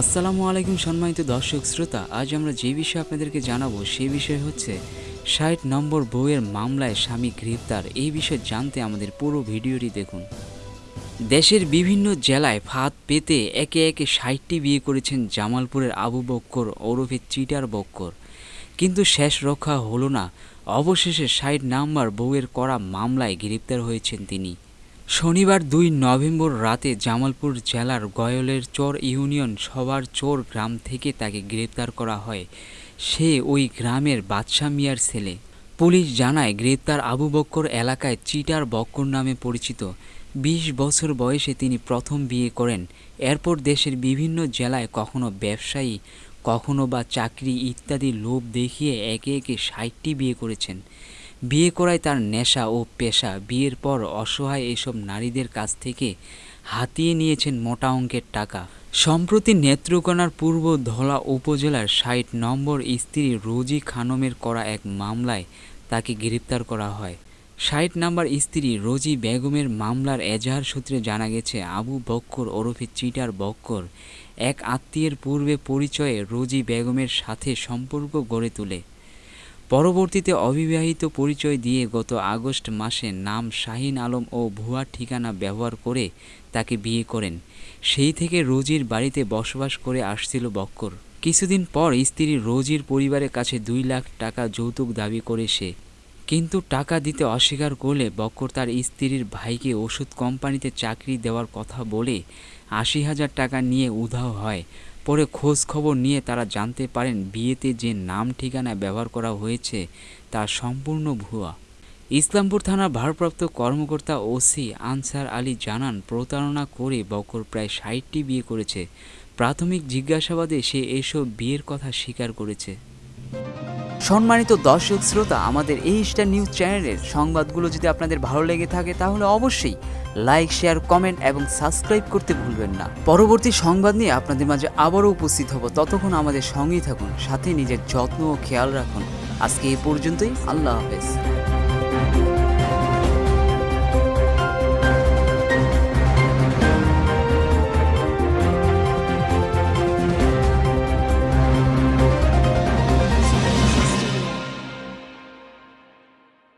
আসসালামু আলাইকুম সম্মানিত দর্শক শ্রোতা, আজ আমরা যে বিষয়ে আপনাদেরকে জানাব সেই বিষয় হচ্ছে ষাট নম্বর বউয়ের মামলায় স্বামী গ্রেপ্তার। এই বিষয়ে জানতে আমাদের পুরো ভিডিওটি দেখুন। দেশের বিভিন্ন জেলায় ফাঁদ পেতে একে একে ষাটটি বিয়ে করেছেন জামালপুরের আবু বক্কর, ওরফে চিটার বক্কর। কিন্তু শেষ রক্ষা হলো না। অবশেষে ষাট নাম্বার বউয়ের করা মামলায় গ্রেপ্তার হয়েছেন তিনি। শনিবার দুই নভেম্বর রাতে জামালপুর জেলার গয়লের চর ইউনিয়ন সবার চোর গ্রাম থেকে তাকে গ্রেপ্তার করা হয়। সে ওই গ্রামের বাদশা মিয়ার ছেলে। পুলিশ জানায়, গ্রেপ্তার আবু বক্কর এলাকায় চিটার বক্কর নামে পরিচিত। বিশ বছর বয়সে তিনি প্রথম বিয়ে করেন। এরপর দেশের বিভিন্ন জেলায় কখনো ব্যবসায়ী, কখনো বা চাকরি ইত্যাদি লোভ দেখিয়ে একে একে ষাটটি বিয়ে করেছেন। বিয়ে করায় তার নেশা ও পেশা। বিয়ের পর অসহায় এসব নারীদের কাছ থেকে হাতিয়ে নিয়েছেন মোটা অঙ্কের টাকা। সম্প্রতি নেত্রকোনার পূর্ব ধলা উপজেলার ষাট নম্বর স্ত্রী রোজি খানমের করা এক মামলায় তাকে গ্রেপ্তার করা হয়। ষাট নাম্বার স্ত্রী রোজি বেগমের মামলার এজাহার সূত্রে জানা গেছে, আবু বক্কর ওরফে চিটার বক্কর এক আত্মীয়ের পূর্বে পরিচয়ে রোজি বেগমের সাথে সম্পর্ক গড়ে তোলে। পরবর্তীতে অবিবাহিত পরিচয় দিয়ে গত আগস্ট মাসে নাম শাহিন আলম ও ভুয়া ঠিকানা ব্যবহার করে তাকে বিয়ে করেন। সেই থেকে রোজির বাড়িতে বসবাস করে আসছিল বক্কর। কিছুদিন পর স্ত্রী রোজির পরিবারের কাছে দুই লাখ টাকা যৌতুক দাবি করে সে। কিন্তু টাকা দিতে অস্বীকার করলে বক্কর তার স্ত্রীর ভাইকে ওষুধ কোম্পানিতে চাকরি দেওয়ার কথা বলে আশি হাজার টাকা নিয়ে উধাও হয়। পরে খোঁজ খবর নিয়ে তারা জানতে পারেন বিয়েতে যে নাম ঠিকানা ব্যবহার করা হয়েছে তা সম্পূর্ণ ভুয়া। ইসলামপুর থানার ভারপ্রাপ্ত কর্মকর্তা ওসি আনসার আলী জানান, প্রতারণা করে বকর প্রায় ষাটটি বিয়ে করেছে। প্রাথমিক জিজ্ঞাসাবাদে সে এসব বিয়ের কথা স্বীকার করেছে। সম্মানিত দর্শক শ্রোতা, আমাদের এই স্টার নিউজ চ্যানেলের সংবাদগুলো যদি আপনাদের ভালো লেগে থাকে, তাহলে অবশ্যই লাইক শেয়ার কমেন্ট এবং সাবস্ক্রাইব করতে ভুলবেন না। পরবর্তী সংবাদ নিয়ে আপনাদের মাঝে আবারও উপস্থিত হব। ততক্ষণ আমাদের সঙ্গেই থাকুন, সাথে নিজের যত্ন ও খেয়াল রাখুন। আজকে এ পর্যন্তই, আল্লাহ হাফেজ।